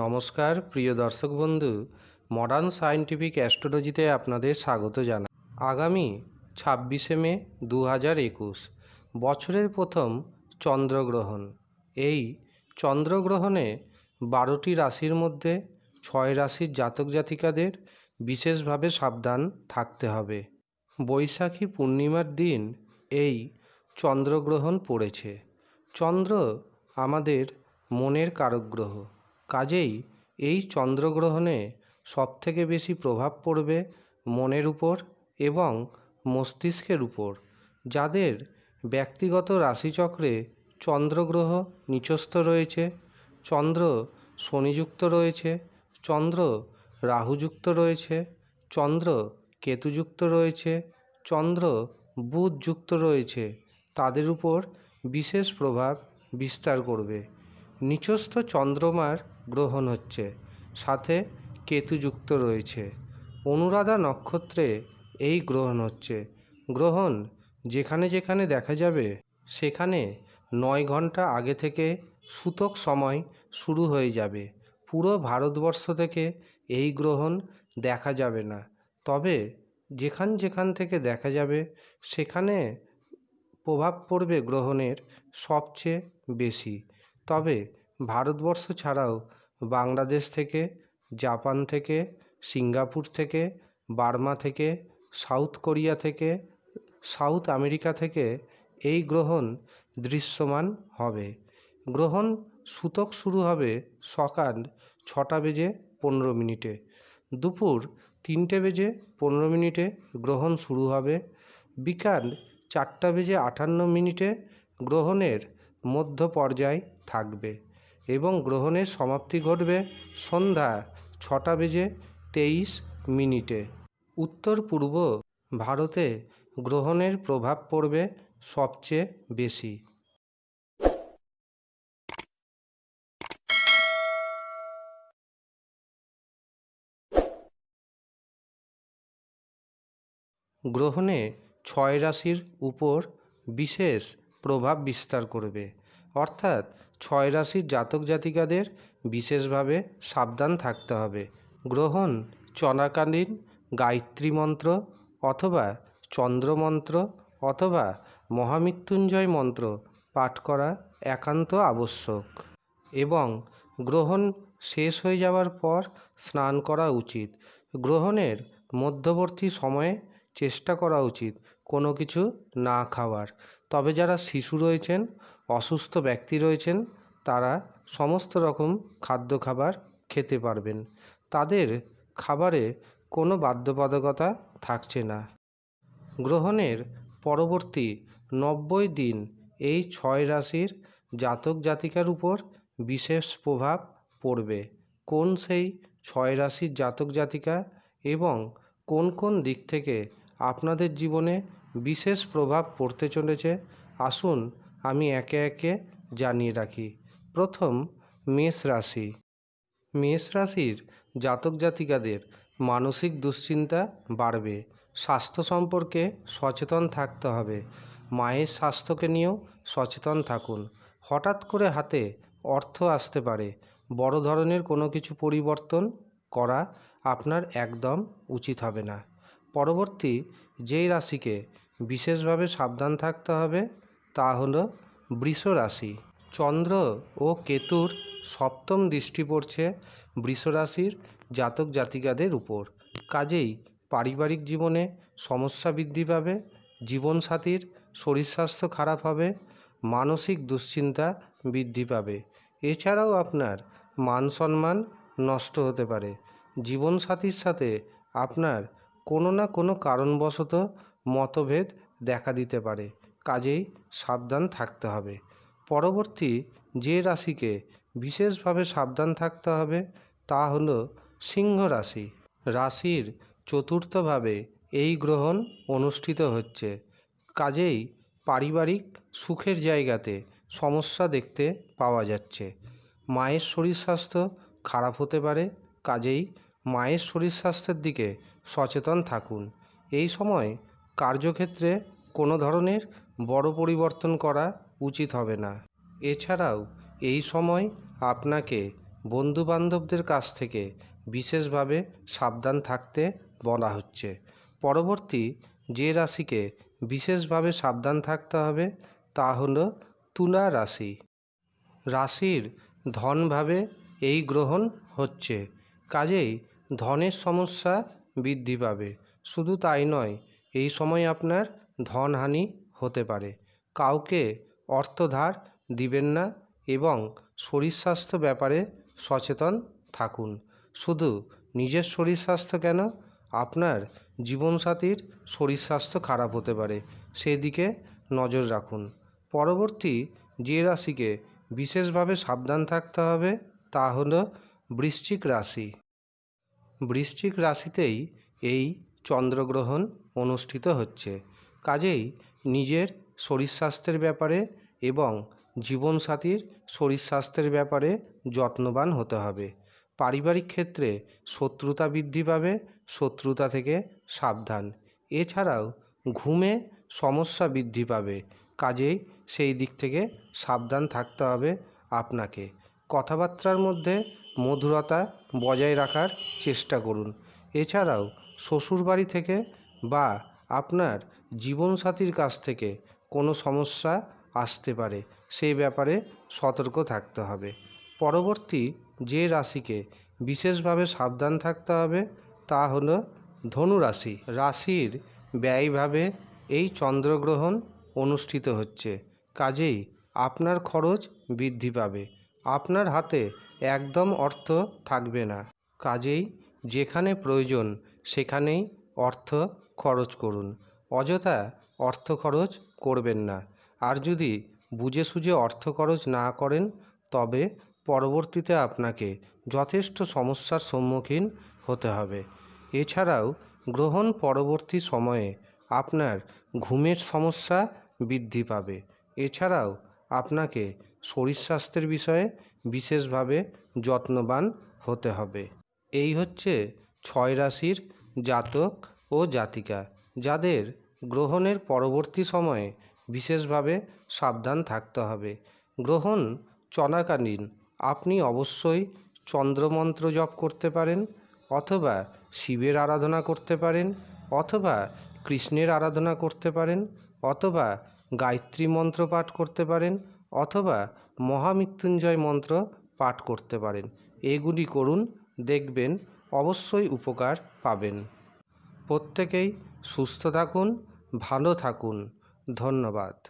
নমস্কার, প্রিয় দর্শক বন্ধু মডার্ন সায়েন্টিফিক অ্যাস্ট্রোলজিতে আপনাদের স্বাগত জানাই আগামী ছাব্বিশে মে দু হাজার একুশ, বছরের প্রথম চন্দ্রগ্রহণ। এই চন্দ্রগ্রহণে বারোটি রাশির মধ্যে ছয় রাশির জাতক জাতিকাদের বিশেষভাবে সাবধান থাকতে হবে। বৈশাখী পূর্ণিমার দিন এই চন্দ্রগ্রহণ পড়েছে। চন্দ্র আমাদের মনের কারক গ্রহ কাজেই এই চন্দ্রগ্রহণে সবথেকে বেশি প্রভাব পড়বে মনের উপর এবং মস্তিষ্কের উপর, যাদের ব্যক্তিগত রাশিচক্রে চন্দ্রগ্রহ নিচস্থ রয়েছে, চন্দ্র শনিযুক্ত রয়েছে, চন্দ্র রাহুযুক্ত রয়েছে, চন্দ্র কেতুযুক্ত রয়েছে, চন্দ্র বুধযুক্ত রয়েছে, তাদের উপর বিশেষ প্রভাব বিস্তার করবে। নিচস্থ চন্দ্রমার গ্রহণ হচ্ছে। সাথে কেতুযুক্ত রয়েছে। অনুরাধা নক্ষত্রে এই গ্রহণ হচ্ছে। গ্রহণ যেখানে যেখানে দেখা যাবে, সেখানে নয় ঘণ্টা আগে থেকে সূতক সময় শুরু হয়ে যাবে। পুরো ভারতবর্ষ থেকে এই গ্রহণ দেখা যাবে না। তবে যেখান যেখান থেকে দেখা যাবে, সেখানে প্রভাব পড়বে গ্রহণের সবচেয়ে বেশি। তবে ভারতবর্ষ ছাড়াও বাংলাদেশ থেকে, জাপান থেকে, সিঙ্গাপুর থেকে, বার্মা থেকে, সাউথ কোরিয়া থেকে, সাউথ আমেরিকা থেকে এই গ্রহণ দৃশ্যমান হবে। গ্রহণ সূতক শুরু হবে সকাল ছটা বেজে পনেরো মিনিটে। দুপুর তিনটে বেজে পনেরো মিনিটে গ্রহণ শুরু হবে। বিকাল চারটা বেজে আটান্ন মিনিটে গ্রহণের মধ্য পর্যায় থাকবে। এবং গ্রহণের সমাপ্তি ঘটবে সন্ধ্যা ছটা বেজে তেইশ মিনিটে। উত্তর পূর্ব ভারতে গ্রহণের প্রভাব পড়বে সবচেয়ে বেশি। গ্রহণে ছয় রাশির উপর বিশেষ প্রভাব বিস্তার করবে। অর্থাৎ ছয় রাশির জাতক জাতিকাদের বিশেষভাবে সাবধান থাকতে হবে। গ্রহণ চলাকালীন গায়ত্রী মন্ত্র অথবা চন্দ্রমন্ত্র অথবা মহামৃত্যুঞ্জয় মন্ত্র পাঠ করা একান্ত আবশ্যক এবং গ্রহণ শেষ হয়ে যাওয়ার পর স্নান করা উচিত। গ্রহণের মধ্যবর্তী সময়ে চেষ্টা করা উচিত কোনো কিছু না খাওয়ার। তবে যারা শিশু রয়েছেন অসুস্থ ব্যক্তি রয়েছেন, তারা সমস্ত রকম খাদ্য খাবার খেতে পারবেন। তাদের খাবারে কোনো বাধ্যবাধকতা থাকছে না। গ্রহণের পরবর্তী নব্বই দিন এই ছয় রাশির জাতক জাতিকার উপর বিশেষ প্রভাব পড়বে। কোন সেই ছয় রাশির জাতক জাতিকা এবং কোন কোন দিক থেকে আপনাদের জীবনে বিশেষ প্রভাব পড়তে চলেছে? আসুন আমি একে একে জানিয়ে রাখি। প্রথম, মেষ রাশি। মেষ রাশির জাতক জাতিকাদের মানসিক দুশ্চিন্তা বাড়বে। স্বাস্থ্য সম্পর্কে সচেতন থাকতে হবে। মায়ের স্বাস্থ্যকে নিয়েও সচেতন থাকুন। হঠাৎ করে হাতে অর্থ আসতে পারে। বড় ধরনের কোনো কিছু পরিবর্তন করা আপনার একদম উচিত হবে না। পরবর্তী, যেই রাশিকে বিশেষভাবে সাবধান থাকতে হবে তা হল বৃষ রাশি। চন্দ্র ও কেতুর সপ্তম দৃষ্টি পড়ছে বৃষ রাশির জাতক জাতিকাদের উপর। কাজেই পারিবারিক জীবনে সমস্যা বৃদ্ধি পাবে, জীবনসাথীর শরীর স্বাস্থ্য খারাপ হবে, মানসিক দুশ্চিন্তা বৃদ্ধি পাবে। এছাড়াও আপনার মান সম্মান নষ্ট হতে পারে। জীবনসাথীর সাথে আপনার কোনো না কোনো কারণবশত মতভেদ দেখা দিতে পারে। কাজেই সাবধান থাকতে হবে। পরবর্তী যে রাশিকে বিশেষভাবে সাবধান থাকতে হবে তা হল সিংহ রাশি। রাশির চতুর্থভাবে এই গ্রহণ অনুষ্ঠিত হচ্ছে। কাজেই পারিবারিক সুখের জায়গাতে সমস্যা দেখতে পাওয়া যাচ্ছে। মায়ের শরীর স্বাস্থ্য খারাপ হতে পারে, কাজেই মায়ের শরীর স্বাস্থ্যের দিকে সচেতন থাকুন। এই সময় কার্যক্ষেত্রে কোনো ধরনের বড় পরিবর্তন করা উচিত হবে না। এছাড়াও, এই সময় আপনাকে বন্ধুবান্ধবদের কাছ থেকে বিশেষভাবে সাবধান থাকতে বলা হচ্ছে। পরবর্তী যে রাশিকে বিশেষভাবে সাবধান থাকতে হবে তা হল তুলা রাশি। রাশির ধনভাবে এই গ্রহণ হচ্ছে, কাজেই ধনের সমস্যা বৃদ্ধি পাবে। শুধু তাই নয়, এই সময় আপনার ধনহানি হতে পারে। কাউকে অর্থ ধার দিবেন না এবং শরীর স্বাস্থ্য ব্যাপারে সচেতন থাকুন। শুধু নিজের শরীর স্বাস্থ্য কেন? আপনার জীবনসাথীর শরীর স্বাস্থ্য খারাপ হতে পারে। সেদিকে নজর রাখুন। পরবর্তী যে রাশিকে বিশেষভাবে সাবধান থাকতে হবে তা হলো বৃশ্চিক রাশি। বৃশ্চিক রাশিতেই এই চন্দ্রগ্রহণ অনুষ্ঠিত হচ্ছে। কাজেই নিজের শরীর স্বাস্থ্যের ব্যাপারে এবং জীবনসাথীর শরীর স্বাস্থ্যের ব্যাপারে যত্নবান হতে হবে। পারিবারিক ক্ষেত্রে শত্রুতা বৃদ্ধি পাবে, শত্রুতা থেকে সাবধান। এছাড়াও ঘুমে সমস্যা বৃদ্ধি পাবে, কাজেই সেই দিক থেকে সাবধান থাকতে হবে আপনাকে। কথাবার্তার মধ্যে মধুরতা বজায় রাখার চেষ্টা করুন। এছাড়াও শ্বশুরবাড়ি থেকে বা আপনার জীবনসাথীর কাছ থেকে কোনো সমস্যা আসতে পারে সেই ব্যাপারে সতর্ক থাকতে হবে। পরবর্তী যে রাশিকে বিশেষভাবে সাবধান থাকতে হবে, তা হলো ধনু রাশি রাশির ব্যয়ভাবে এই চন্দ্রগ্রহণ অনুষ্ঠিত হচ্ছে। কাজেই আপনার খরচ বৃদ্ধি পাবে। আপনার হাতে একদম অর্থ থাকবে না। কাজেই যেখানে প্রয়োজন, সেখানেই অর্থ খরচ করুন। অযথা অর্থ খরচ করবেন না। আর যদি বুঝে সুঝে অর্থ খরচ না করেন, তবে পরবর্তীতে আপনাকে যথেষ্ট সমস্যার সম্মুখীন হতে হবে। এছাড়াও গ্রহণ পরবর্তী সময়ে আপনার ঘুমের সমস্যা বৃদ্ধি পাবে। এছাড়াও আপনাকে শরীর স্বাস্থ্যের বিষয়ে বিশেষভাবে যত্নবান হতে হবে। এই হচ্ছে ছয় রাশির জাতক ও জাতিকা, যাদের গ্রহণের পরবর্তী সময়ে বিশেষভাবে সাবধান থাকতে হবে। গ্রহণ চলাকালীন আপনি অবশ্যই চন্দ্রমন্ত্র জপ করতে পারেন অথবা শিবের আরাধনা করতে পারেন অথবা কৃষ্ণের আরাধনা করতে পারেন অথবা গায়ত্রী মন্ত্র পাঠ করতে পারেন অথবা মহামৃত্যুঞ্জয় মন্ত্র পাঠ করতে পারেন। এগুলি করুন, দেখবেন, অবশ্যই উপকার পাবেন। প্রত্যেকেই সুস্থ থাকুন ভালো থাকুন ধন্যবাদ।